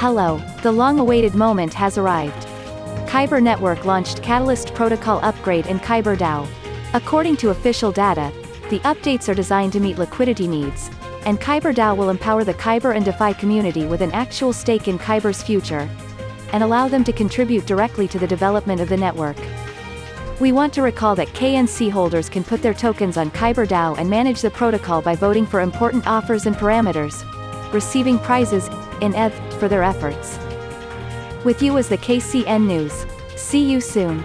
Hello, the long-awaited moment has arrived. Kyber Network launched Katalyst Protocol Upgrade in Kyber DAO. According to official data, the updates are designed to meet liquidity needs, and Kyber DAO will empower the Kyber and DeFi community with an actual stake in Kyber's future, and allow them to contribute directly to the development of the network. We want to recall that KNC holders can put their tokens on Kyber DAO and manage the protocol by voting for important offers and parameters, receiving prizes, in ETH, for their efforts. With you is the KCN News. See you soon.